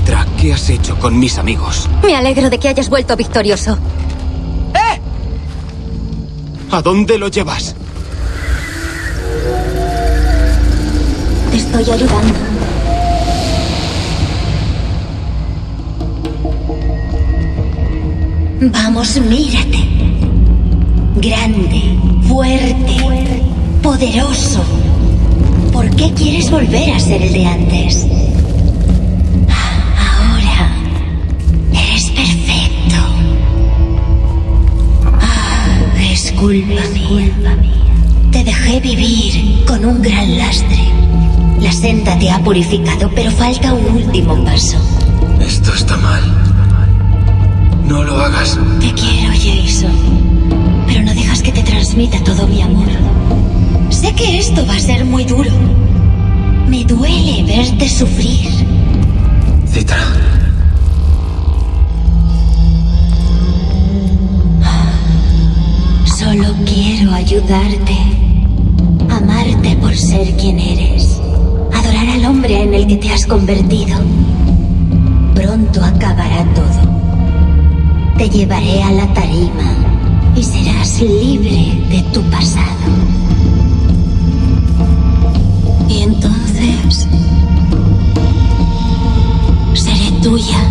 Citra, ¿qué has hecho con mis amigos? Me alegro de que hayas vuelto victorioso. ¡Eh! ¿A dónde lo llevas? Te estoy ayudando. Vamos, mírate. Grande, fuerte, poderoso. ¿Por qué quieres volver a ser el de antes? Culpa mía. Te dejé vivir con un gran lastre. La senda te ha purificado, pero falta un último paso. Esto está mal. No lo hagas. Te quiero, Jason. Pero no dejas que te transmita todo mi amor. Sé que esto va a ser muy duro. Me duele verte sufrir. Ayudarte. Amarte por ser quien eres. Adorar al hombre en el que te has convertido. Pronto acabará todo. Te llevaré a la tarima y serás libre de tu pasado. Y entonces seré tuya.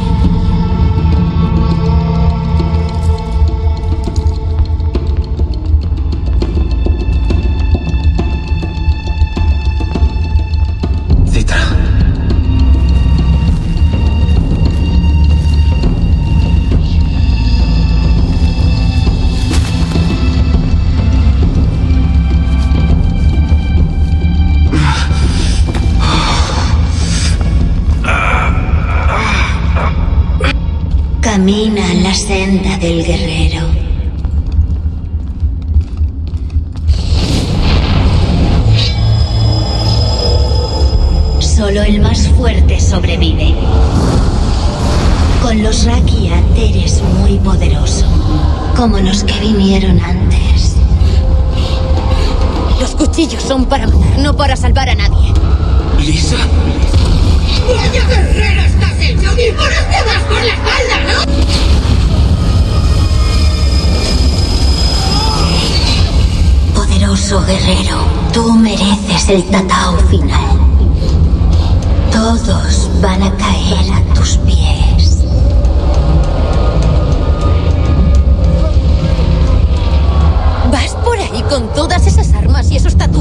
Camina la senda del guerrero. Solo el más fuerte sobrevive. Con los Rakia eres muy poderoso, como los que vinieron antes. Los cuchillos son para matar, no para salvar a nadie. ¿Lisa? ¡Vaya guerrero estás hecho! ¡Y por este vas por la espalda, ¿no? Guerrero, tú mereces el tatao final. Todos van a caer a tus pies. ¿Vas por ahí con todas esas armas y esos tatuajes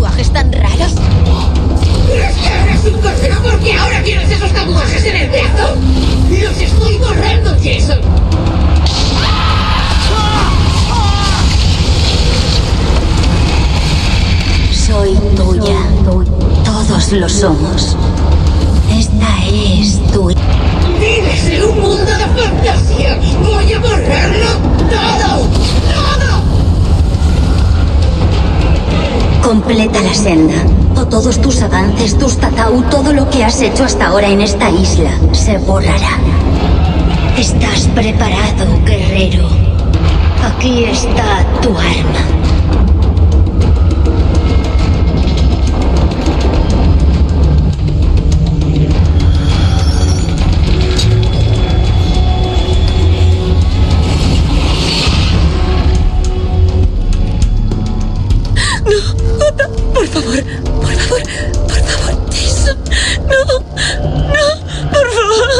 Soy tuya. Todos lo somos. Esta es tu... ¡Vives en un mundo de fantasía! ¡Voy a borrarlo todo! ¡Todo! Completa la senda. O todos tus avances, tus tatau, todo lo que has hecho hasta ahora en esta isla se borrará. ¿Estás preparado, guerrero? Aquí está tu arma. Por favor, por favor, por favor, Jason. No, no, por favor.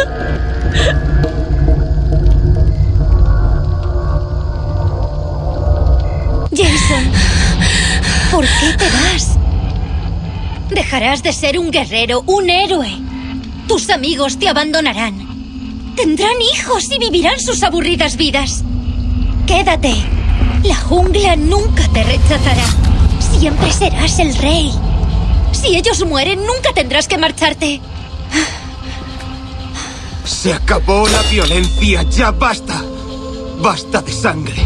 Jason, ¿por qué te vas? Dejarás de ser un guerrero, un héroe. Tus amigos te abandonarán. Tendrán hijos y vivirán sus aburridas vidas. Quédate. La jungla nunca te rechazará. Siempre serás el rey. Si ellos mueren, nunca tendrás que marcharte. Se acabó la violencia, ya basta. Basta de sangre.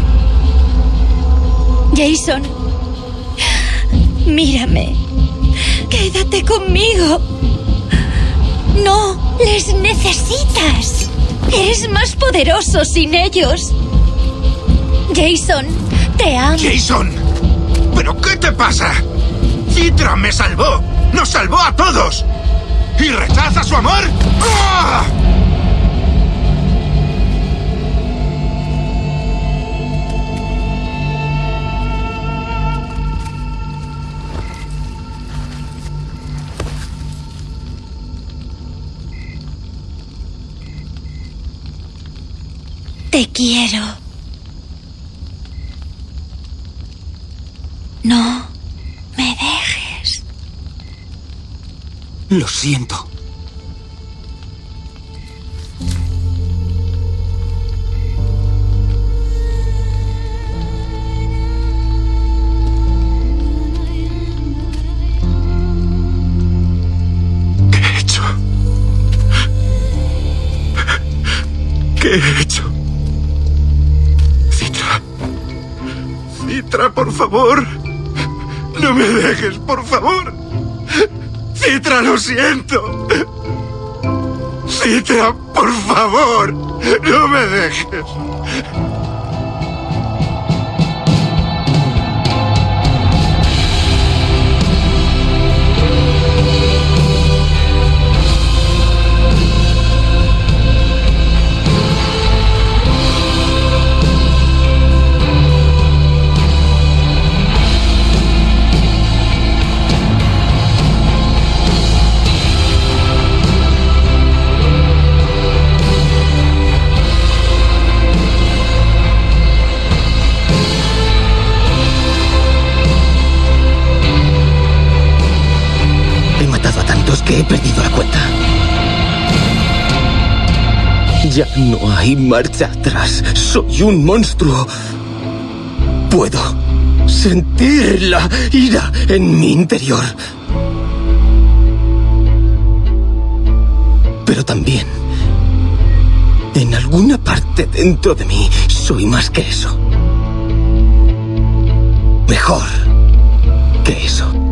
Jason, mírame. Quédate conmigo. No les necesitas. Eres más poderoso sin ellos. Jason, te amo. ¡Jason! ¿Pero qué te pasa? Citra me salvó. ¡Nos salvó a todos! ¿Y rechaza su amor? No me dejes. Lo siento. ¿Qué he hecho? ¿Qué he hecho? Citra. Citra, por favor. No me dejes, por favor. Citra, lo siento. Citra, por favor. No me dejes. Ya no hay marcha atrás. Soy un monstruo. Puedo sentir la ira en mi interior. Pero también, en alguna parte dentro de mí, soy más que eso. Mejor que eso.